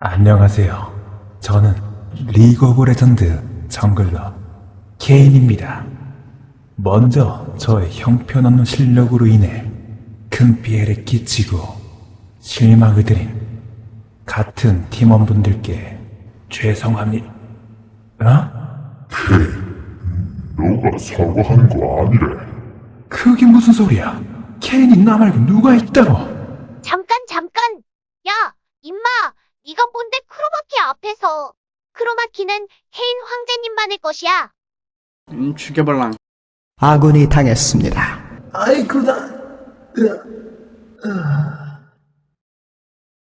안녕하세요. 저는 리그 오브 레전드 jungler 케인입니다. 먼저 저의 형편없는 실력으로 인해 큰 피해를 끼치고 실망을 드린 같은 팀원분들께 죄송합니다. 어? 너가 사과하는 거 아니래. 그게 무슨 소리야? 케인이 나 말고 누가 있다고? 네가 뭔데 크로마키 앞에서 크로마키는 케인 황제님만의 것이야. 음, 죽여볼랑. 아군이 당했습니다. 아이 그러다 으, 으.